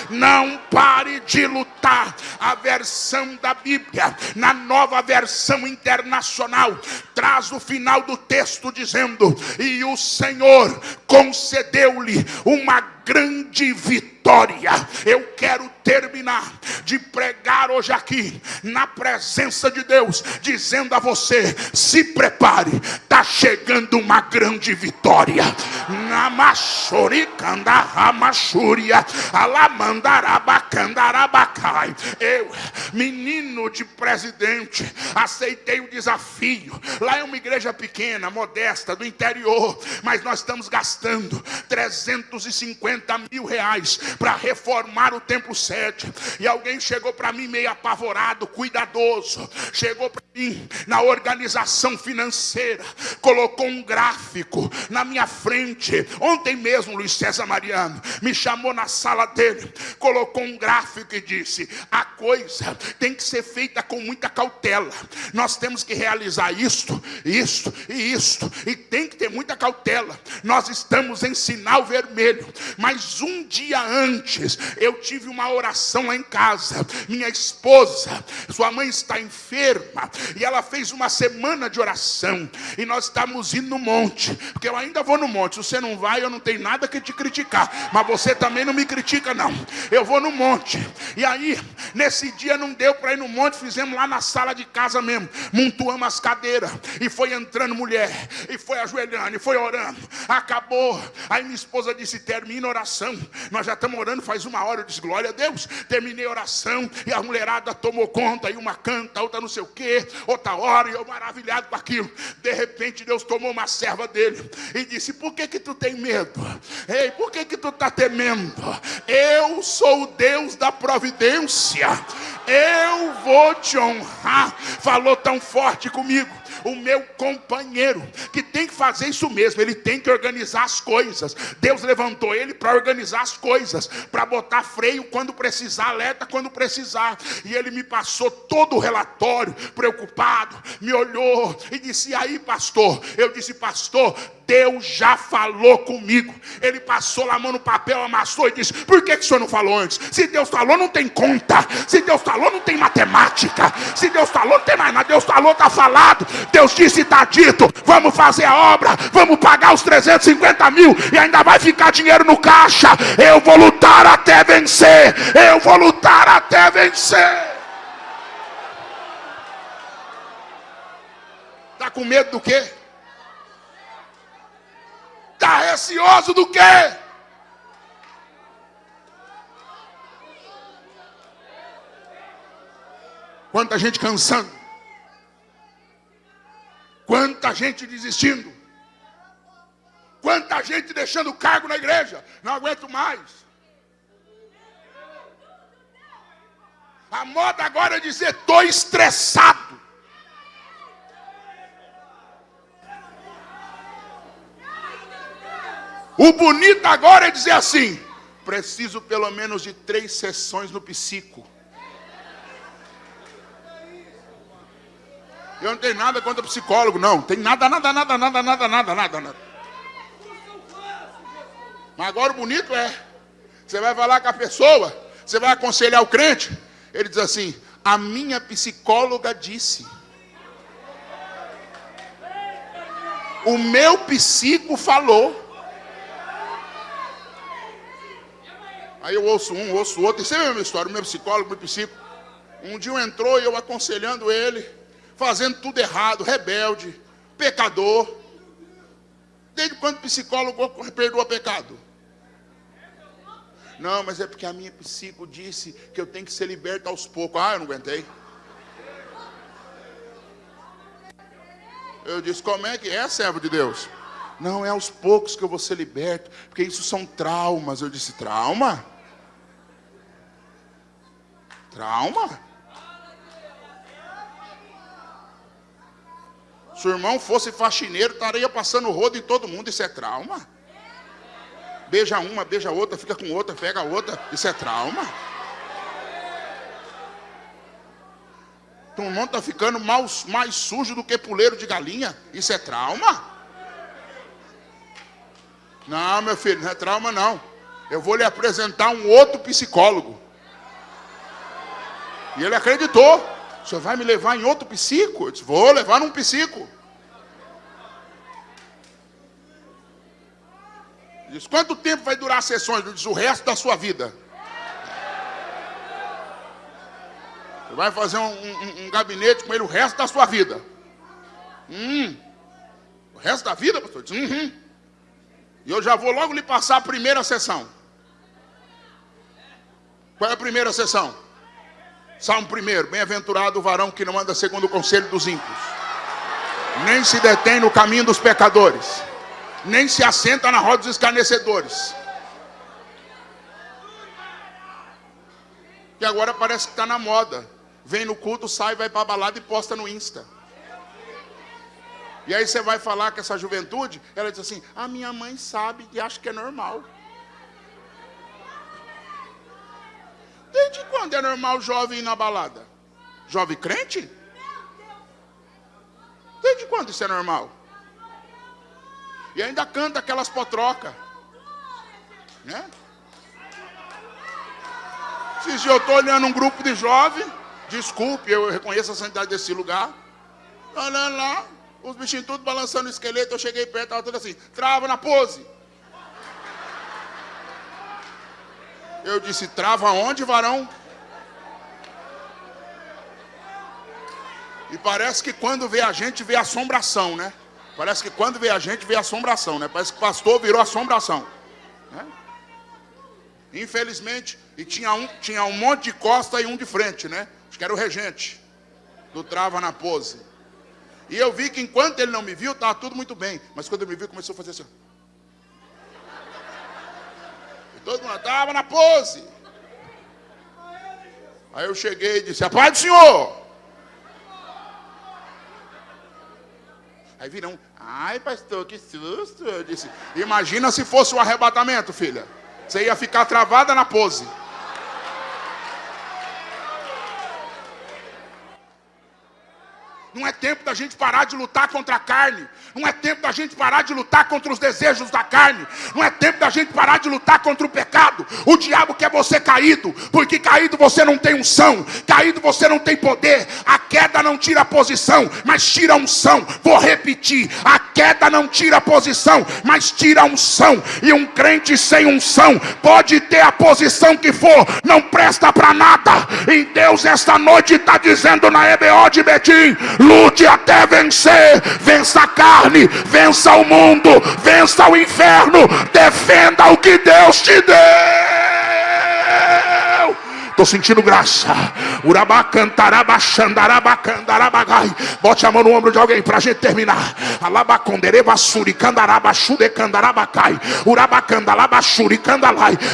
não pare de lutar. A versão da Bíblia, na nova versão internacional, traz o final do texto dizendo: E o Senhor concedeu-lhe uma grande vitória. Eu quero terminar de pregar hoje aqui, na presença de Deus, dizendo a você: se prepare, está chegando uma grande vitória. Namachoricandaramashuria, alamandarabacandarabacai. Eu, menino de presidente, aceitei o desafio. Lá é uma igreja pequena, modesta, do interior, mas nós estamos gastando 350 mil reais para reformar o templo sede. E alguém chegou para mim meio apavorado, cuidadoso, chegou para mim na organização financeira, colocou um gráfico na minha frente. Ontem mesmo, Luiz César Mariano me chamou na sala dele, colocou um gráfico e disse: a coisa tem que ser feita com muita cautela. Nós temos que realizar isto, isto e isto, e tem que ter muita cautela. Nós estamos em sinal vermelho, mas um dia antes eu tive uma oração lá em casa. Minha esposa, sua mãe está enferma, e ela fez uma semana de oração, e nós estamos indo no monte, porque eu ainda vou no monte. Se você não vai, eu não tenho nada que te criticar, mas você também não me critica, não. Eu vou no monte, e aí, nesse dia não deu para ir no monte, fizemos lá na sala de casa mesmo, montuamos as cadeiras, e foi entrando mulher, e foi ajoelhando, e foi orando. Acabou. Aí minha esposa disse: termina oração. Nós já estamos orando faz uma hora. Eu disse: glória a Deus. Terminei a oração, e a mulherada tomou conta, e uma canta, outra não sei o que, outra hora, e eu maravilhado com aquilo. De repente, Deus tomou uma serva dele e disse: Por que que tu tem medo? Ei, por que que tu está temendo? Eu sou o Deus da providência. Eu vou te honrar. Falou tão forte comigo o meu companheiro, que tem que fazer isso mesmo, ele tem que organizar as coisas. Deus levantou ele para organizar as coisas, para botar freio quando precisar, alerta quando precisar. E ele me passou todo o relatório, preocupado, me olhou e disse: e aí, pastor? Eu disse, pastor, Deus já falou comigo. Ele passou a mão no papel, amassou e disse: Por que, que o senhor não falou antes? Se Deus falou, não tem conta. Se Deus falou, não tem matemática. Se Deus falou, não tem mais nada. Deus falou, está falado. Deus disse, está dito. Vamos fazer a obra. Vamos pagar os 350 mil. E ainda vai ficar dinheiro no caixa. Eu vou lutar até vencer. Eu vou lutar até vencer. Está com medo do quê? Está receoso do quê? Quanta gente cansando. Quanta gente desistindo. Quanta gente deixando cargo na igreja. Não aguento mais. A moda agora é dizer: estou estressado. O bonito agora é dizer assim: preciso pelo menos de três sessões no psico. Eu não tenho nada contra psicólogo, não. Tem nada, nada, nada, nada, nada, nada, nada, nada. Mas agora o bonito é: você vai falar com a pessoa, você vai aconselhar o crente. Ele diz assim: a minha psicóloga disse. O meu psico falou. Aí eu ouço um, ouço outro, e sempre é a mesma história, o meu psicólogo, meu psicólogo. Um dia entrou e eu aconselhando ele, fazendo tudo errado, rebelde, pecador. Desde quando psicólogo perdoa pecado? Não, mas é porque a minha psico disse que eu tenho que ser liberto aos poucos. Ah, eu não aguentei. Eu disse, como é que é, servo de Deus? Não, é aos poucos que eu vou ser liberto, porque isso são traumas. Eu disse: trauma? Trauma? Se o irmão fosse faxineiro, estaria passando rodo em todo mundo. Isso é trauma? Beija uma, beija outra, fica com outra, pega outra. Isso é trauma? O irmão está ficando mais, mais sujo do que puleiro de galinha. Isso é trauma? Não, meu filho, não é trauma não. Eu vou lhe apresentar um outro psicólogo. E ele acreditou. O senhor vai me levar em outro psico? Eu disse, vou levar num psico. Disse, quanto tempo vai durar as sessões? Ele disse, o resto da sua vida. Você vai fazer um, um, um, gabinete com ele o resto da sua vida. Hum. O resto da vida, pastor? Disse, uhum. E eu já vou logo lhe passar a primeira sessão. Qual é a primeira sessão? Salmo 1, bem-aventurado o varão que não anda segundo o conselho dos ímpios, nem se detém no caminho dos pecadores, nem se assenta na roda dos escarnecedores. E agora parece que está na moda. Vem no culto, sai, vai para a balada e posta no Insta. E aí você vai falar com essa juventude, ela diz assim: a minha mãe sabe e acha que é normal. Quando é normal jovem ir na balada? Jovem crente? Desde quando isso é normal? E ainda canta aquelas potrocas. Né? Se eu estou olhando um grupo de jovens, desculpe, eu reconheço a santidade desse lugar. Olhando lá, os bichinhos tudo balançando o esqueleto, eu cheguei perto, estava tudo assim, trava na pose. Eu disse: trava onde, varão? E parece que quando vê a gente, vê assombração, né? Parece que quando vê a gente, vê assombração, né? Parece que pastor virou assombração. Né? Infelizmente, e tinha um, tinha um monte de costa e um de frente, né? Acho que era o regente do Trava na Pose. E eu vi que enquanto ele não me viu, estava tudo muito bem. Mas quando ele me viu, começou a fazer assim. Todo mundo estava na pose. Aí eu cheguei e disse: A paz do Senhor. Aí viram, ai pastor, que susto. Eu disse: Imagina se fosse o arrebatamento, filha. Você ia ficar travada na pose. Não é tempo da gente parar de lutar contra a carne. Não é tempo da gente parar de lutar contra os desejos da carne. Não é tempo da gente parar de lutar contra o pecado. O diabo quer você caído, porque caído você não tem unção, caído você não tem poder. A queda não tira a posição, mas tira unção. Vou repetir: a queda não tira a posição, mas tira unção. E um crente sem unção pode ter a posição que for, não presta para nada. E Deus esta noite está dizendo na EBO de Betim: lute até vencer, vença a carne, vença o mundo, vença o inferno, defenda o que Deus te deu. Estou sentindo graça. Bote a mão no ombro de alguém para a gente terminar.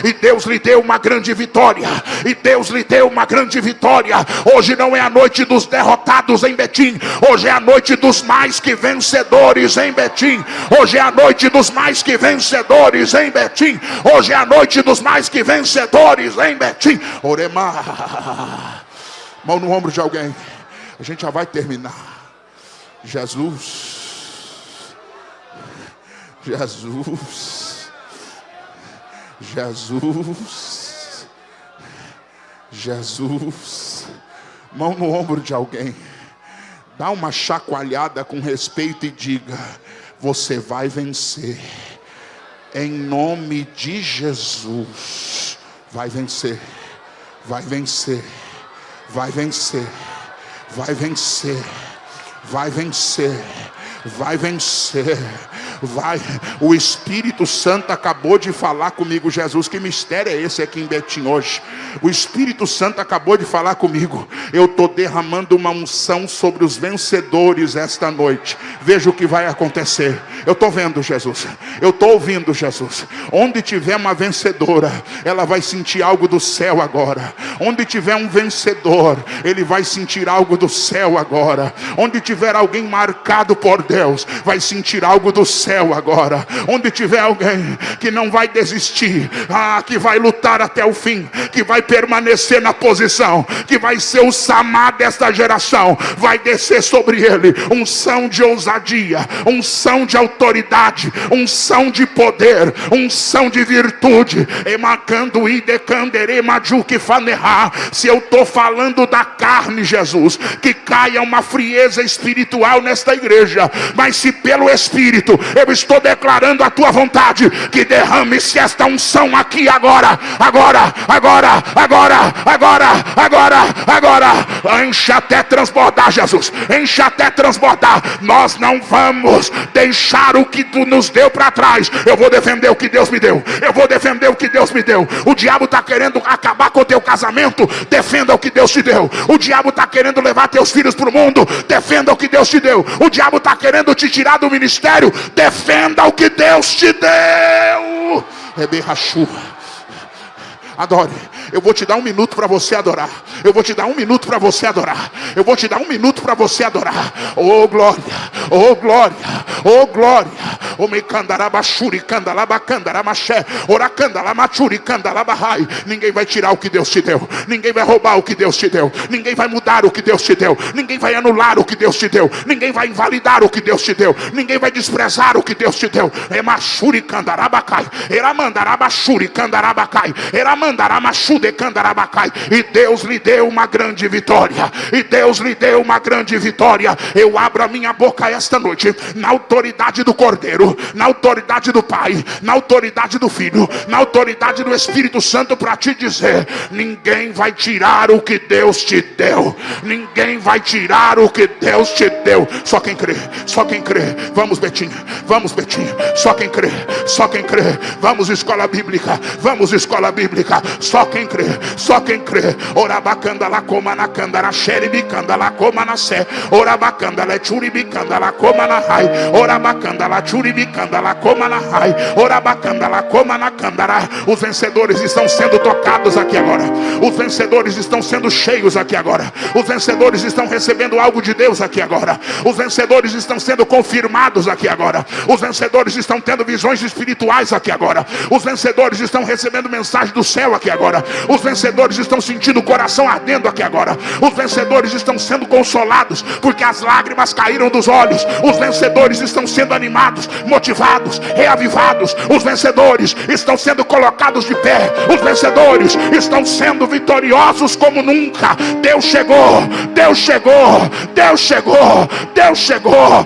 E Deus lhe deu uma grande vitória. E Deus lhe deu uma grande vitória. Hoje não é a noite dos derrotados em Betim. Hoje é a noite dos mais que vencedores em Betim. Hoje é a noite dos mais que vencedores em Betim. Hoje é a noite dos mais que vencedores em Betim. Oremos Mão no ombro de alguém. A gente já vai terminar. Jesus. Jesus. Jesus. Jesus. Mão no ombro de alguém. Dá uma chacoalhada com respeito e diga: Você vai vencer. Em nome de Jesus. Vai vencer vai vencer, vai vencer, vai vencer, vai vencer, vai vencer. vai. O Espírito Santo acabou de falar comigo, Jesus. Que mistério é esse aqui em Betim hoje? O Espírito Santo acabou de falar comigo. Eu estou derramando uma unção sobre os vencedores esta noite. Veja o que vai acontecer. Eu estou vendo, Jesus. Eu estou ouvindo, Jesus. Onde tiver uma vencedora, ela vai sentir algo do céu agora. Onde tiver um vencedor, ele vai sentir algo do céu agora. Onde tiver alguém marcado por Deus, vai sentir algo do céu agora. Onde tiver alguém que não vai desistir, ah, que vai lutar até o fim, que vai permanecer na posição, que vai ser o Samá desta geração, vai descer sobre ele unção de ousadia, unção de autoridade, unção de poder, unção de virtude. Emacando e Se eu estou falando da carne, Jesus, que caia uma frieza espiritual nesta igreja, mas se pelo Espírito eu estou declarando a tua vontade, que derrame-se esta unção aqui agora, agora, agora, agora, agora, agora, agora, encha até transbordar, Jesus, encha até transbordar. Nós não vamos deixar o que tu nos deu para trás. Eu vou defender o que Deus me deu, eu vou defender o que Deus me deu. O diabo está querendo acabar com o teu casamento, defenda o que Deus te deu. O diabo está querendo levar teus filhos para o mundo, defenda o que Deus te deu. O diabo está querendo te tirar do ministério, defenda o que Deus te deu. Bem Adore. Eu vou te dar um minuto para você adorar. Eu vou te dar um minuto para você adorar. Eu vou te dar um minuto para você adorar. Oh glória, oh glória, oh glória. Oh me candarabachuri, candalabacandarabaxé, oracandalamachuri, candalabahai. Ninguém vai tirar o que Deus te deu. Ninguém vai roubar o que Deus te deu. Ninguém vai mudar o que Deus te deu. Ninguém vai anular o que Deus te deu. Ninguém vai invalidar o que Deus te deu. Ninguém vai desprezar o que Deus te deu. Emachuri candarabacai. Eramandarabachuri candarabacai. Candarabacai. E Deus lhe deu uma grande vitória. E Deus lhe deu uma grande vitória. Eu abro a minha boca esta noite na autoridade do Cordeiro, na autoridade do Pai, na autoridade do Filho, na autoridade do Espírito Santo para te dizer: ninguém vai tirar o que Deus te deu. Ninguém vai tirar o que Deus te deu. Só quem crê, só quem crê. Vamos, Betinho, vamos, Betinho. Só quem crê, só quem crê. Vamos, escola bíblica, vamos, escola bíblica. Só quem crê, só quem crê. Orabacanda la coma na candara, xeribicanda la coma na sé. Orabacanda la churibicanda la coma na rai. Orabacanda la churibicanda la coma na rai. Orabacanda la coma na candara. Os vencedores estão sendo tocados aqui agora. Os vencedores estão sendo cheios aqui agora. Os vencedores estão recebendo algo de Deus aqui agora. Os vencedores estão sendo confirmados aqui agora. Os vencedores estão tendo visões espirituais aqui agora. Os vencedores estão recebendo mensagem do céu aqui agora. Os vencedores estão sentindo o coração ardendo aqui agora. Os vencedores estão sendo consolados porque as lágrimas caíram dos olhos. Os vencedores estão sendo animados, motivados, reavivados. Os vencedores estão sendo colocados de pé. Os vencedores estão sendo vitoriosos como nunca. Deus chegou, Deus chegou, Deus chegou, Deus chegou.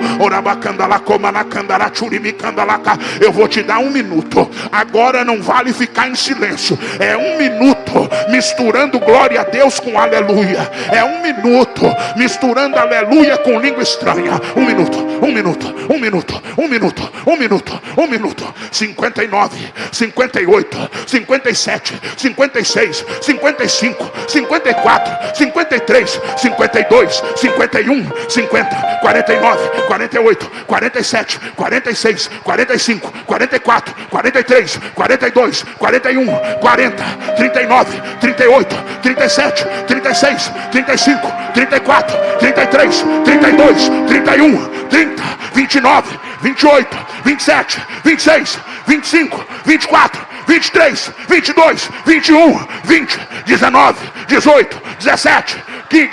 Eu vou te dar um minuto. Agora não vale ficar em silêncio. É um minuto misturando glória a Deus com aleluia. É um minuto misturando aleluia com língua estranha. Um minuto, um minuto, um minuto, um minuto, um minuto, um minuto. 59, 58, 57, 56, 55, 54, 53, 52, 51, 50, 49, 48, 47, 46, 45, 44, 43, 42, 41, 40, 39, 38, 37, 36, 35, 34, 33, 32, 31, 30, 29, 28, 27, 26, 25, 24, 23, 22, 21, 20, 19, 18, 17,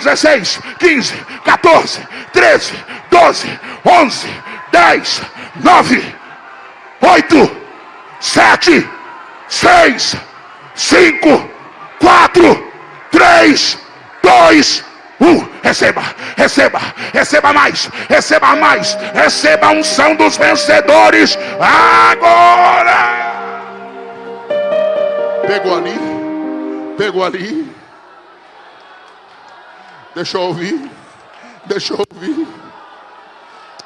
16, 15, 14, 13, 12, 11, 10, 9, 8, 7, 6, 5, 4, 3, 2, 1. Receba, receba, receba mais, receba mais, receba a unção dos vencedores agora. Pegou ali, pegou ali. Deixa eu ouvir, deixa eu ouvir.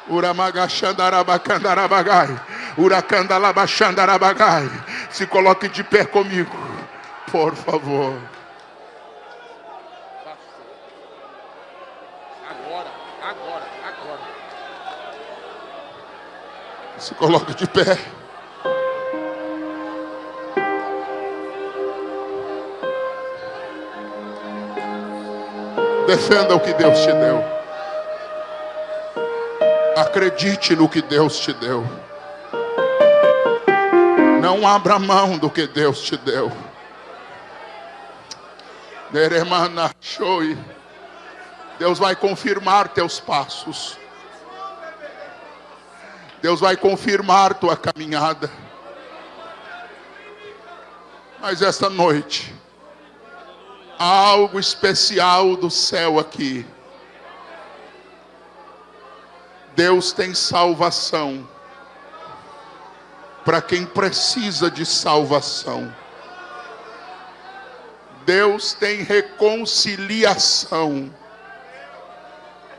Uramagachandarabacandarabagai. Uracandalabachandarabagai. Se coloque de pé comigo, por favor. Agora, agora, agora. Se coloque de pé. Defenda o que Deus te deu. Acredite no que Deus te deu. Não abra mão do que Deus te deu. Deus vai confirmar teus passos. Deus vai confirmar tua caminhada. Mas esta noite, algo especial do céu aqui. Deus tem salvação para quem precisa de salvação. Deus tem reconciliação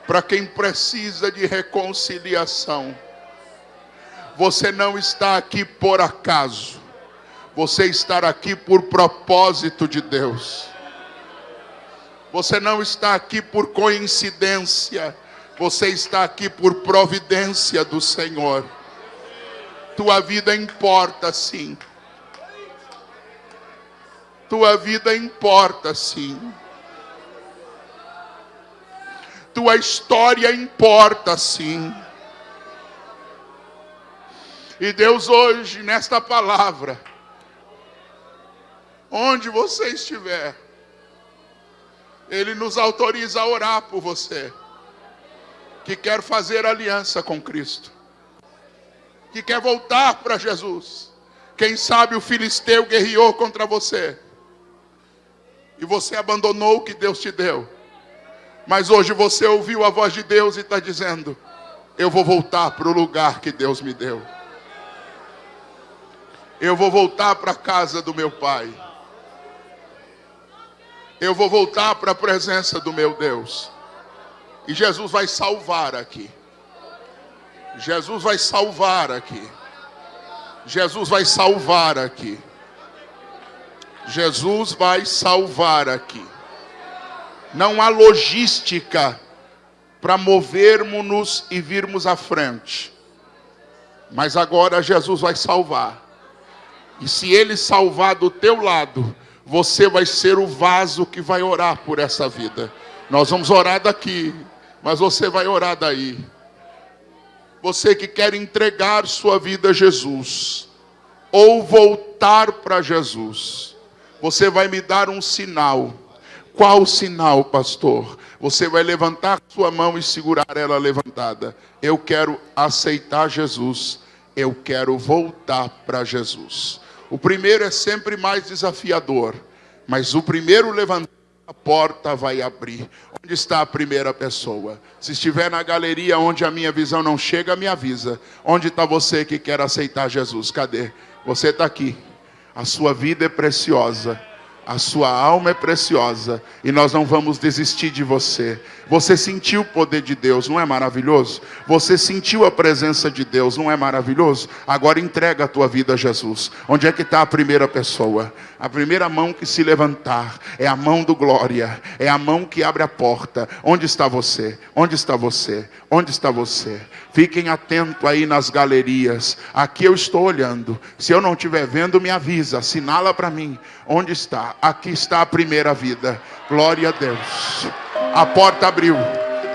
para quem precisa de reconciliação. Você não está aqui por acaso, você está aqui por propósito de Deus. Você não está aqui por coincidência, você está aqui por providência do Senhor. Tua vida importa sim. Tua vida importa sim. Tua história importa sim. E Deus hoje, nesta palavra, onde você estiver, Ele nos autoriza a orar por você, que quer fazer aliança com Cristo que quer voltar para Jesus. Quem sabe o filisteu guerreou contra você. E você abandonou o que Deus te deu. Mas hoje você ouviu a voz de Deus e está dizendo: Eu vou voltar para o lugar que Deus me deu. Eu vou voltar para a casa do meu Pai. Eu vou voltar para a presença do meu Deus. E Jesus vai salvar aqui. Jesus vai salvar aqui. Jesus vai salvar aqui. Jesus vai salvar aqui. Não há logística para movermos-nos e virmos à frente. Mas agora Jesus vai salvar. E se ele salvar do teu lado, você vai ser o vaso que vai orar por essa vida. Nós vamos orar daqui, mas você vai orar daí. Você que quer entregar sua vida a Jesus, ou voltar para Jesus, você vai me dar um sinal. Qual sinal, pastor? Você vai levantar sua mão e segurar ela levantada. Eu quero aceitar Jesus. Eu quero voltar para Jesus. O primeiro é sempre mais desafiador, mas o primeiro levantar a porta vai abrir. Onde está a primeira pessoa? Se estiver na galeria onde a minha visão não chega, me avisa. Onde está você que quer aceitar Jesus? Cadê? Você está aqui. A sua vida é preciosa. A sua alma é preciosa e nós não vamos desistir de você. Você sentiu o poder de Deus, não é maravilhoso? Você sentiu a presença de Deus, não é maravilhoso? Agora entrega a tua vida a Jesus. Onde é que está a primeira pessoa? A primeira mão que se levantar é a mão do glória, é a mão que abre a porta. Onde está você? Onde está você? Onde está você? Fiquem atentos aí nas galerias. Aqui eu estou olhando. Se eu não estiver vendo, me avisa, assinala para mim. Onde está? Aqui está a primeira vida. Glória a Deus. A porta abriu.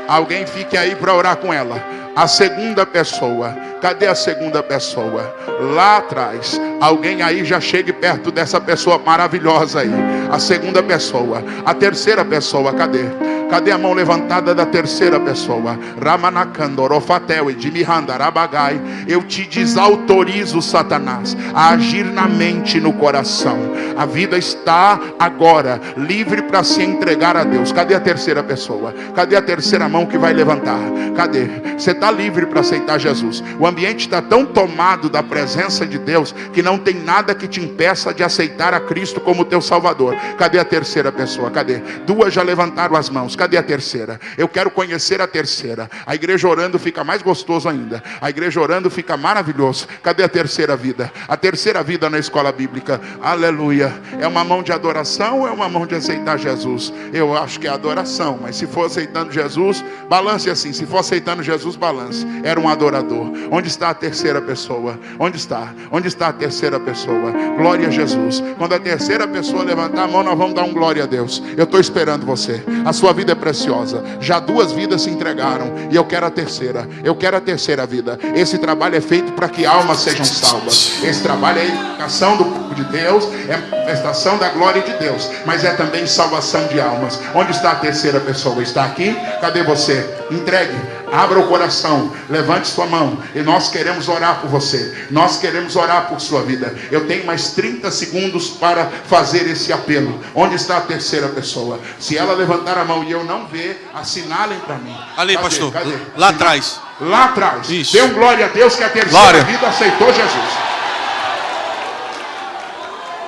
Alguém fique aí para orar com ela. A segunda pessoa. Cadê a segunda pessoa? Lá atrás. Alguém aí já chegue perto dessa pessoa maravilhosa aí. A segunda pessoa. A terceira pessoa. Cadê? Cadê a mão levantada da terceira pessoa? Ramanakandorofatel e Rabagai. Eu te desautorizo, Satanás, a agir na mente e no coração. A vida está agora livre para se entregar a Deus. Cadê a terceira pessoa? Cadê a terceira mão que vai levantar? Cadê? Você está livre para aceitar Jesus. O ambiente está tão tomado da presença de Deus que não tem nada que te impeça de aceitar a Cristo como teu Salvador. Cadê a terceira pessoa? Cadê? Duas já levantaram as mãos. Cadê a terceira? Eu quero conhecer a terceira. A igreja orando fica mais gostoso ainda. A igreja orando fica maravilhoso. Cadê a terceira vida? A terceira vida na escola bíblica. Aleluia. É uma mão de adoração ou é uma mão de aceitar Jesus? Eu acho que é adoração, mas se for aceitando Jesus, balance assim. Se for aceitando Jesus, balance. Era um adorador. Onde está a terceira pessoa? Onde está? Onde está a terceira pessoa? Glória a Jesus. Quando a terceira pessoa levantar a mão, nós vamos dar um glória a Deus. Eu estou esperando você. A sua vida é preciosa. Já duas vidas se entregaram e eu quero a terceira. Eu quero a terceira vida. Esse trabalho é feito para que almas sejam salvas. Esse trabalho é educação do povo de Deus, é manifestação da glória de Deus, mas é também salvação de almas. Onde está a terceira pessoa? Está aqui? Cadê você? Entregue. Abra o coração, levante sua mão e nós queremos orar por você. Nós queremos orar por sua vida. Eu tenho mais 30 segundos para fazer esse apelo. Onde está a terceira pessoa? Se ela levantar a mão e eu não ver, assinalem para mim. Ali, Cadê? pastor. Cadê? Lá atrás. Lá atrás. Isso. Dê um glória a Deus que a terceira Glória. vida aceitou Jesus.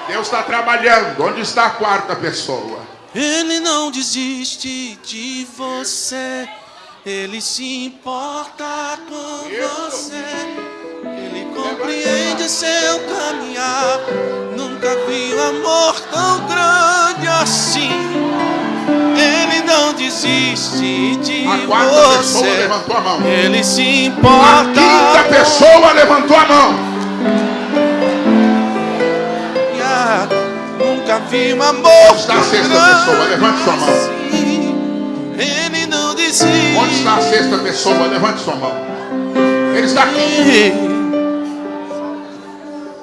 Deus está trabalhando. Onde está a quarta pessoa? Ele não desiste de você. Ele se importa com você. Ele compreende seu caminhar. Nunca vi um amor tão grande assim. Ele não desiste de A você. levantou a mão. Ele se A importa. quinta com pessoa levantou a mão. Nunca vi um amor a sexta tão pessoa? Levante sua mão. Onde está a sexta pessoa? Levante sua mão. Ele está aqui.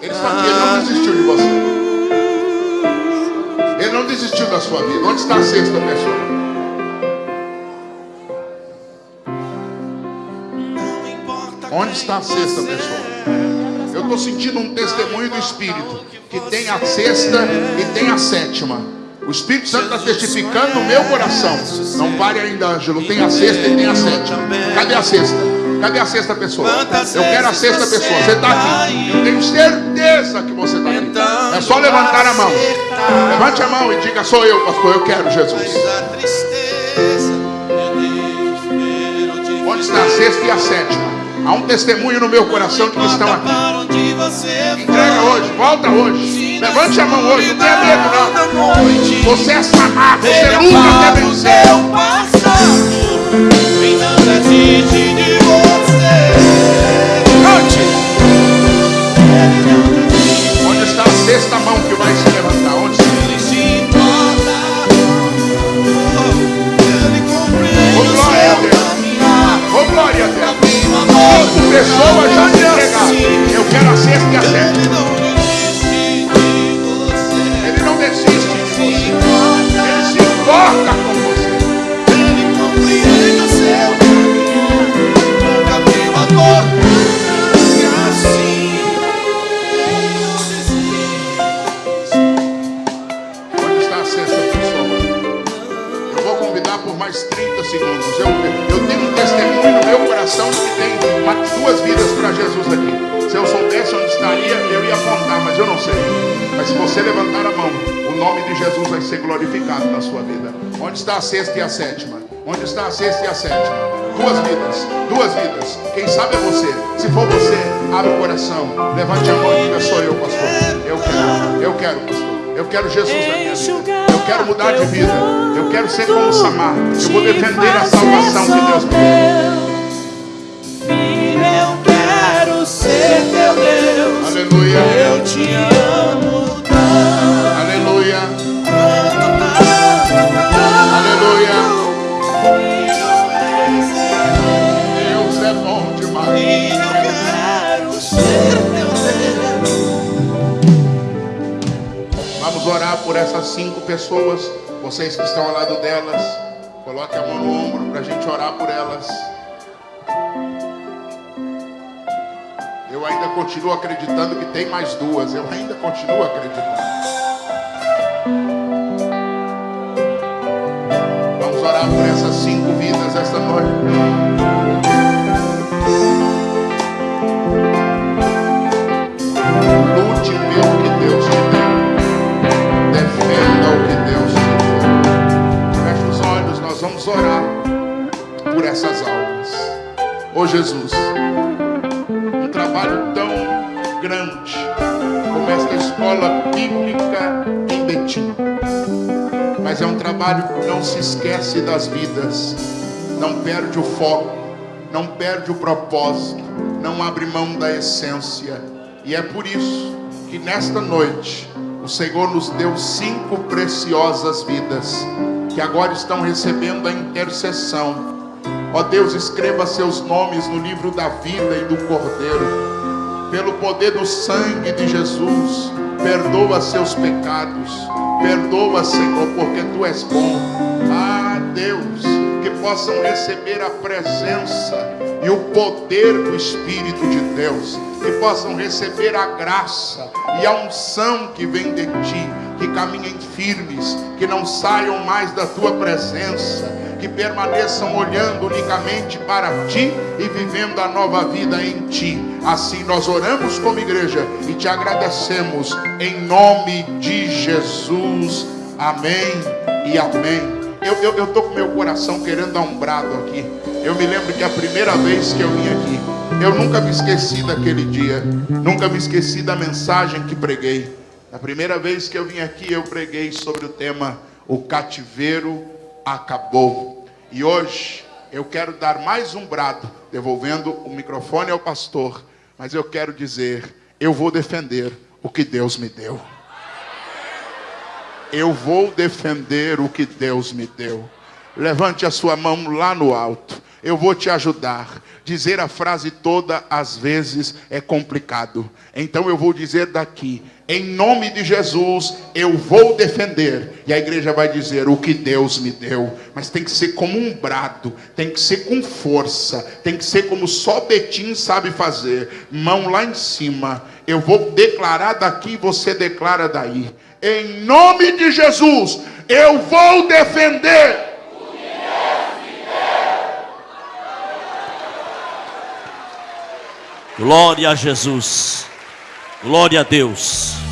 Ele está aqui. Ele não desistiu de você. Ele não desistiu da sua vida. Onde está a sexta pessoa? Onde está a sexta pessoa? Eu estou sentindo um testemunho do Espírito que tem a sexta e tem a sétima. O Espírito Santo está testificando no meu coração. Não pare ainda, Ângelo. Tem a sexta e tem a sétima. Cadê a sexta? Cadê a sexta pessoa? Eu quero a sexta pessoa. Você está aqui. Eu tenho certeza que você está aqui. É só levantar a mão. Levante a mão e diga: Sou eu, pastor. Eu quero Jesus. Onde está a sexta e a sétima? Há um testemunho no meu coração de que estão aqui. Entrega hoje, volta hoje. Levante a mão hoje, não tenha medo não. Você é samado, você nunca quer vencer. e não desiste de você. Cante. Onde está a sexta mão que vai se levantar? Onde está? Glória a Deus. pessoas já se entregaram. Eu quero a sexta e a sétima. Você levantar a mão, o nome de Jesus vai ser glorificado na sua vida. Onde está a sexta e a sétima? Onde está a sexta e a sétima? Duas vidas, duas vidas. Quem sabe é você. Se for você, abre o coração, levante a mão e diga: Sou eu, pastor. Eu quero, eu quero, pastor. Eu quero Jesus na minha vida. Eu quero mudar de vida. Eu quero ser como Samar. Eu vou defender a salvação que Deus me deu. Eu quero ser teu Deus. Aleluia. Eu te amo por essas cinco pessoas. Vocês que estão ao lado delas. Coloque a mão no ombro para a gente orar por elas. Eu ainda continuo acreditando que tem mais duas. Eu ainda continuo acreditando. Vamos orar por essas cinco vidas esta noite. atenta ao que Deus te deu. Feche os olhos, nós vamos orar por essas almas. Ô oh, Jesus, um trabalho tão grande como esta escola bíblica em Betim. Mas é um trabalho que não se esquece das vidas, não perde o foco, não perde o propósito, não abre mão da essência. E é por isso que nesta noite o Senhor nos deu cinco preciosas vidas que agora estão recebendo a intercessão. Ó Deus, escreva seus nomes no livro da vida e do Cordeiro. Pelo poder do sangue de Jesus, perdoa seus pecados. Perdoa, Senhor, porque tu és bom. Ah, Deus, que possam receber a presença e o poder do Espírito de Deus, que possam receber a graça e a unção que vem de ti, que caminhem firmes, que não saiam mais da tua presença, que permaneçam olhando unicamente para ti e vivendo a nova vida em ti. Assim nós oramos como igreja e te agradecemos em nome de Jesus. Amém e amém. Eu estou com meu coração querendo dar um brado aqui. Eu me lembro que a primeira vez que eu vim aqui, eu nunca me esqueci daquele dia, nunca me esqueci da mensagem que preguei. A primeira vez que eu vim aqui, eu preguei sobre o tema O cativeiro acabou. E hoje eu quero dar mais um brado, devolvendo o microfone ao pastor, mas eu quero dizer: eu vou defender o que Deus me deu eu vou defender o que Deus me deu. Levante a sua mão lá no alto. Eu vou te ajudar. Dizer a frase toda às vezes é complicado. Então eu vou dizer daqui, em nome de Jesus, eu vou defender. E a igreja vai dizer o que Deus me deu. Mas tem que ser como um brado, tem que ser com força, tem que ser como só Betim sabe fazer. Mão lá em cima. Eu vou declarar daqui, você declara daí em nome de Jesus, eu vou defender. Glória a Jesus. Glória a Deus.